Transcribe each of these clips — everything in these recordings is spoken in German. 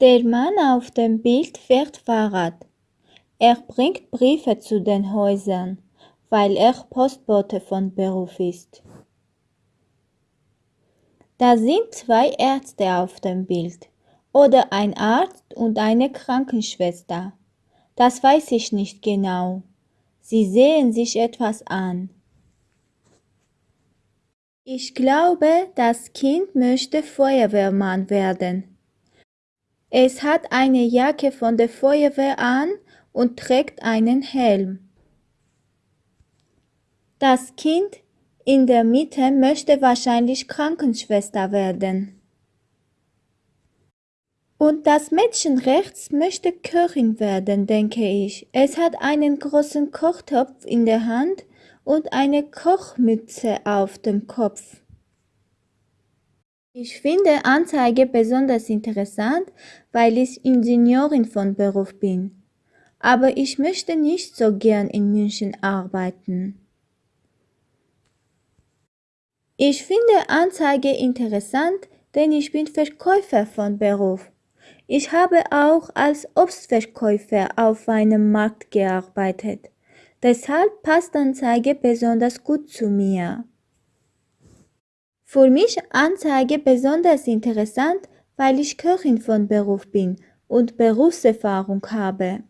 Der Mann auf dem Bild fährt Fahrrad. Er bringt Briefe zu den Häusern, weil er Postbote von Beruf ist. Da sind zwei Ärzte auf dem Bild oder ein Arzt und eine Krankenschwester. Das weiß ich nicht genau. Sie sehen sich etwas an. Ich glaube, das Kind möchte Feuerwehrmann werden. Es hat eine Jacke von der Feuerwehr an und trägt einen Helm. Das Kind in der Mitte möchte wahrscheinlich Krankenschwester werden. Und das Mädchen rechts möchte Köchin werden, denke ich. Es hat einen großen Kochtopf in der Hand und eine Kochmütze auf dem Kopf. Ich finde Anzeige besonders interessant, weil ich Ingenieurin von Beruf bin. Aber ich möchte nicht so gern in München arbeiten. Ich finde Anzeige interessant, denn ich bin Verkäufer von Beruf. Ich habe auch als Obstverkäufer auf einem Markt gearbeitet. Deshalb passt Anzeige besonders gut zu mir. Für mich Anzeige besonders interessant, weil ich Köchin von Beruf bin und Berufserfahrung habe.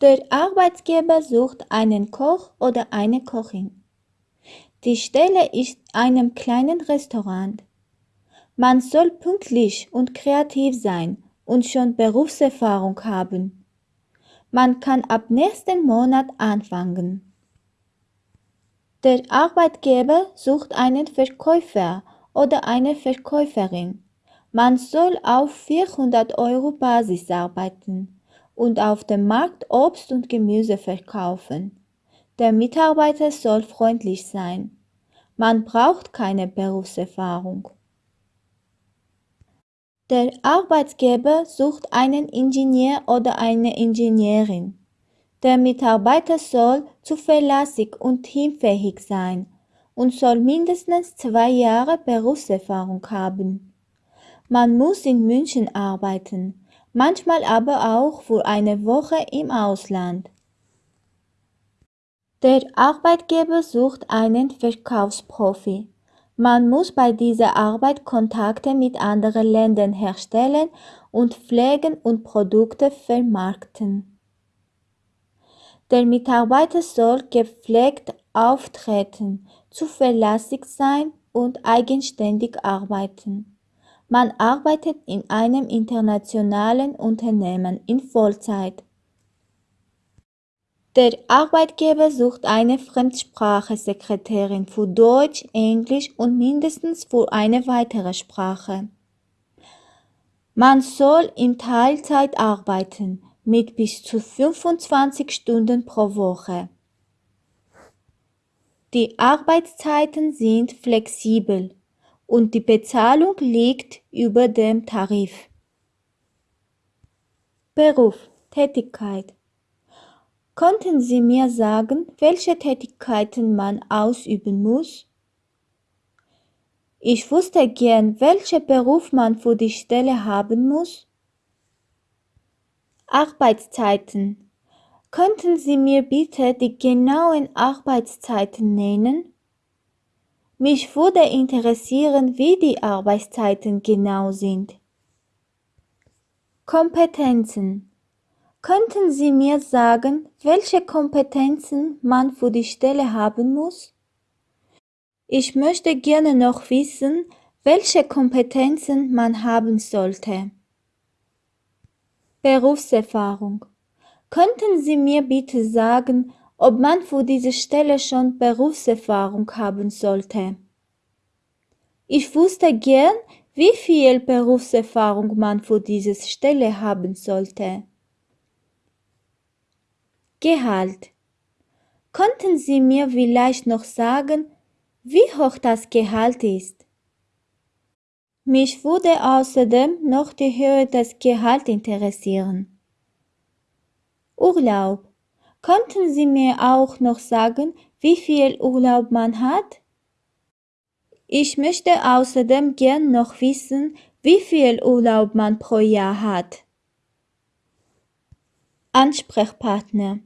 Der Arbeitgeber sucht einen Koch oder eine Kochin. Die Stelle ist einem kleinen Restaurant. Man soll pünktlich und kreativ sein und schon Berufserfahrung haben. Man kann ab nächsten Monat anfangen. Der Arbeitgeber sucht einen Verkäufer oder eine Verkäuferin. Man soll auf 400 Euro Basis arbeiten und auf dem Markt Obst und Gemüse verkaufen. Der Mitarbeiter soll freundlich sein. Man braucht keine Berufserfahrung. Der Arbeitgeber sucht einen Ingenieur oder eine Ingenieurin. Der Mitarbeiter soll zuverlässig und teamfähig sein und soll mindestens zwei Jahre Berufserfahrung haben. Man muss in München arbeiten, manchmal aber auch für eine Woche im Ausland. Der Arbeitgeber sucht einen Verkaufsprofi. Man muss bei dieser Arbeit Kontakte mit anderen Ländern herstellen und pflegen und Produkte vermarkten. Der Mitarbeiter soll gepflegt auftreten, zuverlässig sein und eigenständig arbeiten. Man arbeitet in einem internationalen Unternehmen in Vollzeit. Der Arbeitgeber sucht eine Fremdsprachesekretärin für Deutsch, Englisch und mindestens für eine weitere Sprache. Man soll in Teilzeit arbeiten, mit bis zu 25 Stunden pro Woche. Die Arbeitszeiten sind flexibel und die Bezahlung liegt über dem Tarif. Beruf, Tätigkeit. Konnten Sie mir sagen, welche Tätigkeiten man ausüben muss? Ich wusste gern, welcher Beruf man für die Stelle haben muss. Arbeitszeiten. Könnten Sie mir bitte die genauen Arbeitszeiten nennen? Mich würde interessieren, wie die Arbeitszeiten genau sind. Kompetenzen. Könnten Sie mir sagen, welche Kompetenzen man für die Stelle haben muss? Ich möchte gerne noch wissen, welche Kompetenzen man haben sollte. Berufserfahrung. Könnten Sie mir bitte sagen, ob man für diese Stelle schon Berufserfahrung haben sollte? Ich wusste gern, wie viel Berufserfahrung man für diese Stelle haben sollte. Gehalt. Könnten Sie mir vielleicht noch sagen, wie hoch das Gehalt ist? Mich würde außerdem noch die Höhe des Gehalts interessieren. Urlaub. Könnten Sie mir auch noch sagen, wie viel Urlaub man hat? Ich möchte außerdem gern noch wissen, wie viel Urlaub man pro Jahr hat. Ansprechpartner.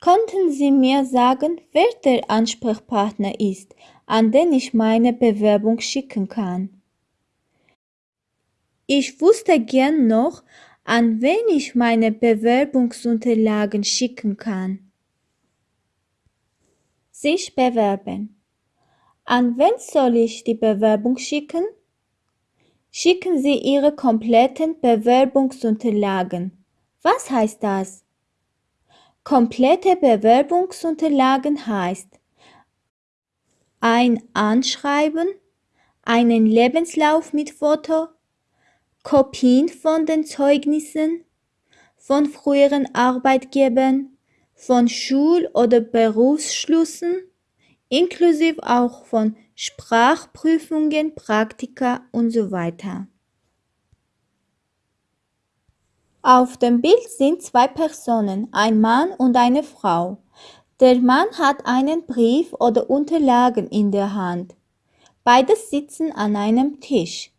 Könnten Sie mir sagen, wer der Ansprechpartner ist, an den ich meine Bewerbung schicken kann? Ich wusste gern noch, an wen ich meine Bewerbungsunterlagen schicken kann. Sich bewerben. An wen soll ich die Bewerbung schicken? Schicken Sie Ihre kompletten Bewerbungsunterlagen. Was heißt das? Komplette Bewerbungsunterlagen heißt ein Anschreiben, einen Lebenslauf mit Foto, Kopien von den Zeugnissen, von früheren Arbeitgebern, von Schul- oder Berufsschlüssen, inklusive auch von Sprachprüfungen, Praktika und so weiter. Auf dem Bild sind zwei Personen, ein Mann und eine Frau. Der Mann hat einen Brief oder Unterlagen in der Hand. Beide sitzen an einem Tisch.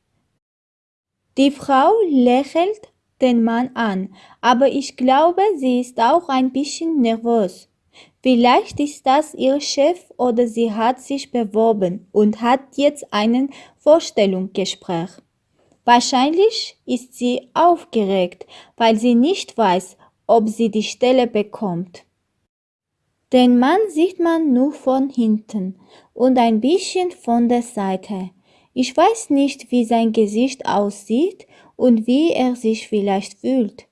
Die Frau lächelt den Mann an, aber ich glaube, sie ist auch ein bisschen nervös. Vielleicht ist das ihr Chef oder sie hat sich beworben und hat jetzt ein Vorstellungsgespräch. Wahrscheinlich ist sie aufgeregt, weil sie nicht weiß, ob sie die Stelle bekommt. Den Mann sieht man nur von hinten und ein bisschen von der Seite. Ich weiß nicht, wie sein Gesicht aussieht und wie er sich vielleicht fühlt.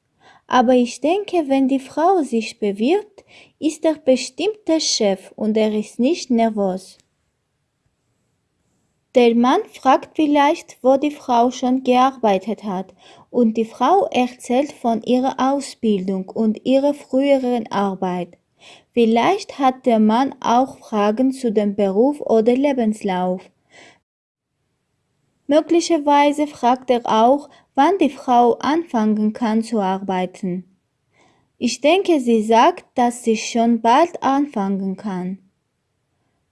Aber ich denke, wenn die Frau sich bewirbt, ist er bestimmt der Chef und er ist nicht nervös. Der Mann fragt vielleicht, wo die Frau schon gearbeitet hat, und die Frau erzählt von ihrer Ausbildung und ihrer früheren Arbeit. Vielleicht hat der Mann auch Fragen zu dem Beruf oder Lebenslauf. Möglicherweise fragt er auch, wann die Frau anfangen kann zu arbeiten. Ich denke, sie sagt, dass sie schon bald anfangen kann.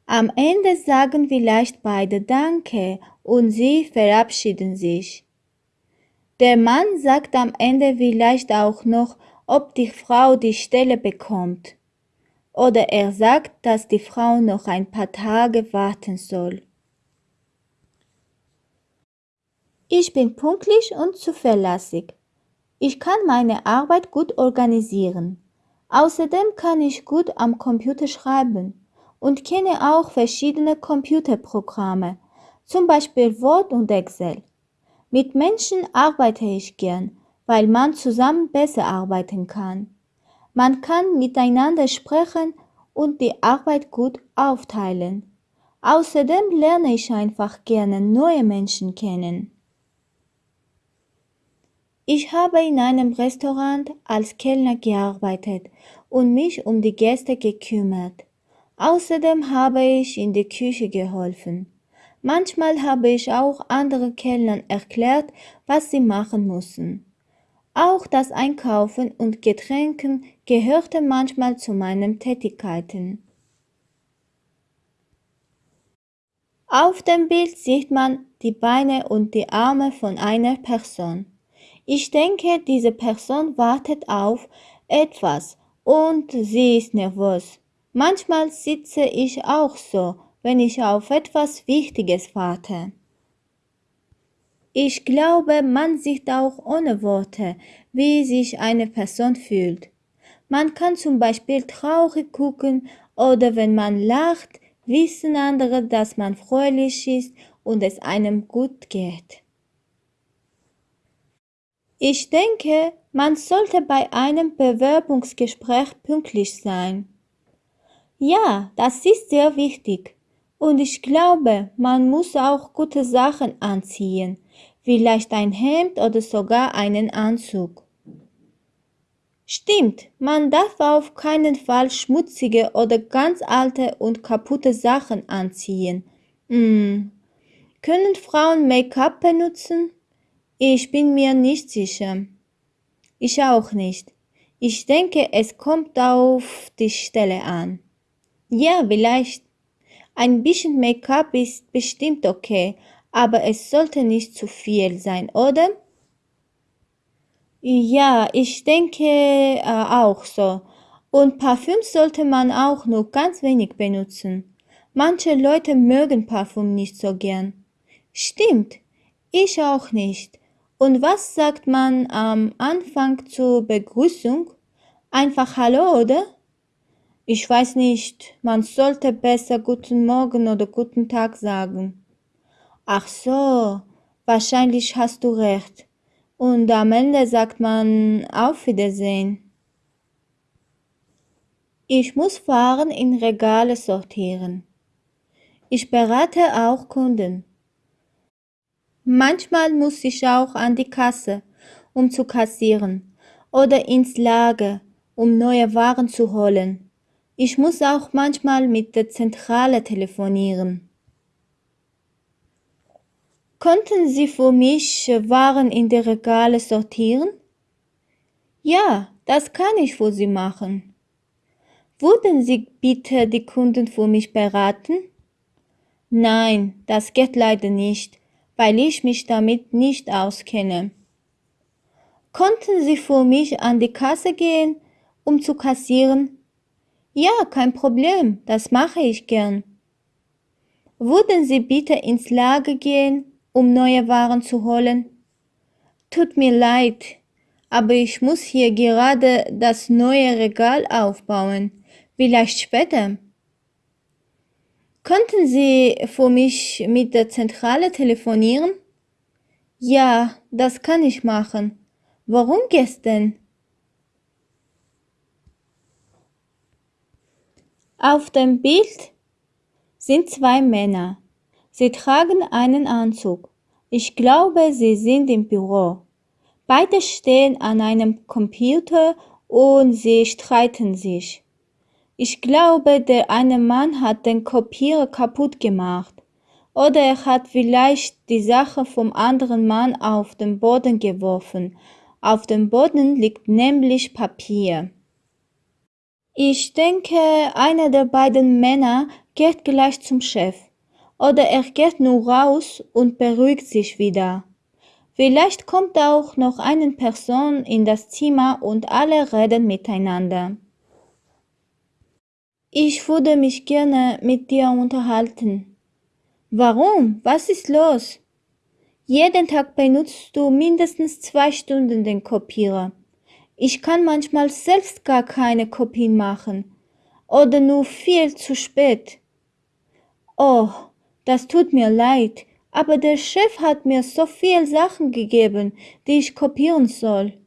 Am Ende sagen vielleicht beide Danke und sie verabschieden sich. Der Mann sagt am Ende vielleicht auch noch, ob die Frau die Stelle bekommt. Oder er sagt, dass die Frau noch ein paar Tage warten soll. Ich bin pünktlich und zuverlässig. Ich kann meine Arbeit gut organisieren. Außerdem kann ich gut am Computer schreiben und kenne auch verschiedene Computerprogramme, zum Beispiel Word und Excel. Mit Menschen arbeite ich gern, weil man zusammen besser arbeiten kann. Man kann miteinander sprechen und die Arbeit gut aufteilen. Außerdem lerne ich einfach gerne neue Menschen kennen. Ich habe in einem Restaurant als Kellner gearbeitet und mich um die Gäste gekümmert. Außerdem habe ich in der Küche geholfen. Manchmal habe ich auch andere Kellnern erklärt, was sie machen müssen. Auch das Einkaufen und Getränken gehörte manchmal zu meinen Tätigkeiten. Auf dem Bild sieht man die Beine und die Arme von einer Person. Ich denke, diese Person wartet auf etwas und sie ist nervös. Manchmal sitze ich auch so, wenn ich auf etwas Wichtiges warte. Ich glaube, man sieht auch ohne Worte, wie sich eine Person fühlt. Man kann zum Beispiel traurig gucken oder wenn man lacht, wissen andere, dass man fröhlich ist und es einem gut geht. Ich denke, man sollte bei einem Bewerbungsgespräch pünktlich sein. Ja, das ist sehr wichtig. Und ich glaube, man muss auch gute Sachen anziehen, vielleicht ein Hemd oder sogar einen Anzug. Stimmt, man darf auf keinen Fall schmutzige oder ganz alte und kaputte Sachen anziehen. Hm. Können Frauen Make-up benutzen? Ich bin mir nicht sicher. Ich auch nicht. Ich denke, es kommt auf die Stelle an. Ja, vielleicht. Ein bisschen Make-up ist bestimmt okay, aber es sollte nicht zu viel sein, oder? Ja, ich denke äh, auch so. Und Parfüm sollte man auch nur ganz wenig benutzen. Manche Leute mögen Parfüm nicht so gern. Stimmt, ich auch nicht. Und was sagt man am Anfang zur Begrüßung? Einfach Hallo, oder? Ich weiß nicht, man sollte besser guten Morgen oder guten Tag sagen. Ach so, wahrscheinlich hast du recht. Und am Ende sagt man Auf Wiedersehen. Ich muss Waren in Regale sortieren. Ich berate auch Kunden. Manchmal muss ich auch an die Kasse, um zu kassieren, oder ins Lager, um neue Waren zu holen. Ich muss auch manchmal mit der Zentrale telefonieren. Konnten Sie für mich Waren in die Regale sortieren? Ja, das kann ich für Sie machen. Würden Sie bitte die Kunden für mich beraten? Nein, das geht leider nicht, weil ich mich damit nicht auskenne. Konnten Sie für mich an die Kasse gehen, um zu kassieren? Ja, kein Problem, das mache ich gern. Würden Sie bitte ins Lager gehen, um neue Waren zu holen? Tut mir leid, aber ich muss hier gerade das neue Regal aufbauen. Vielleicht später. Könnten Sie für mich mit der Zentrale telefonieren? Ja, das kann ich machen. Warum gestern? Auf dem Bild sind zwei Männer. Sie tragen einen Anzug. Ich glaube, sie sind im Büro. Beide stehen an einem Computer und sie streiten sich. Ich glaube, der eine Mann hat den Kopierer kaputt gemacht. Oder er hat vielleicht die Sache vom anderen Mann auf den Boden geworfen. Auf dem Boden liegt nämlich Papier. Ich denke, einer der beiden Männer geht gleich zum Chef. Oder er geht nur raus und beruhigt sich wieder. Vielleicht kommt auch noch eine Person in das Zimmer und alle reden miteinander. Ich würde mich gerne mit dir unterhalten. Warum? Was ist los? Jeden Tag benutzt du mindestens zwei Stunden den Kopierer. Ich kann manchmal selbst gar keine Kopien machen oder nur viel zu spät. Oh, das tut mir leid, aber der Chef hat mir so viel Sachen gegeben, die ich kopieren soll.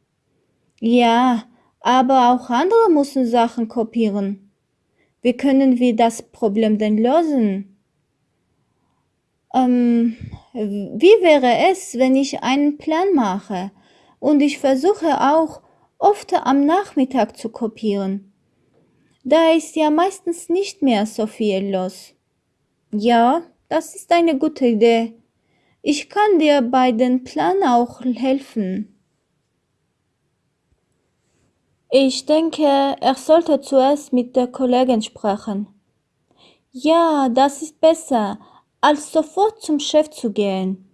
Ja, aber auch andere müssen Sachen kopieren. Wie können wir das Problem denn lösen? Ähm, wie wäre es, wenn ich einen Plan mache und ich versuche auch oft am Nachmittag zu kopieren? Da ist ja meistens nicht mehr so viel los. Ja, das ist eine gute Idee. Ich kann dir bei dem Plan auch helfen. Ich denke, er sollte zuerst mit der Kollegin sprechen. Ja, das ist besser, als sofort zum Chef zu gehen.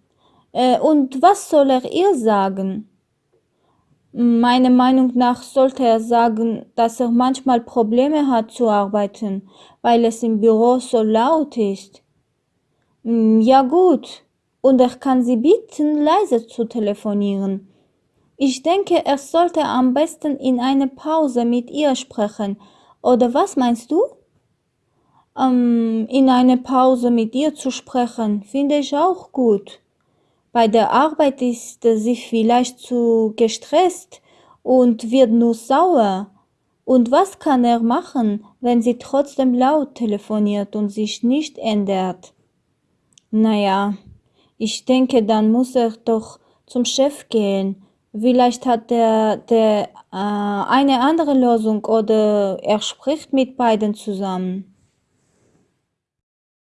Äh, und was soll er ihr sagen? Meiner Meinung nach sollte er sagen, dass er manchmal Probleme hat zu arbeiten, weil es im Büro so laut ist. Hm, ja gut, und er kann sie bitten, leise zu telefonieren. Ich denke, er sollte am besten in einer Pause mit ihr sprechen. Oder was meinst du? Ähm, in einer Pause mit ihr zu sprechen, finde ich auch gut. Bei der Arbeit ist sie vielleicht zu gestresst und wird nur sauer. Und was kann er machen, wenn sie trotzdem laut telefoniert und sich nicht ändert? Naja, ich denke, dann muss er doch zum Chef gehen. Vielleicht hat er der, äh, eine andere Lösung oder er spricht mit beiden zusammen.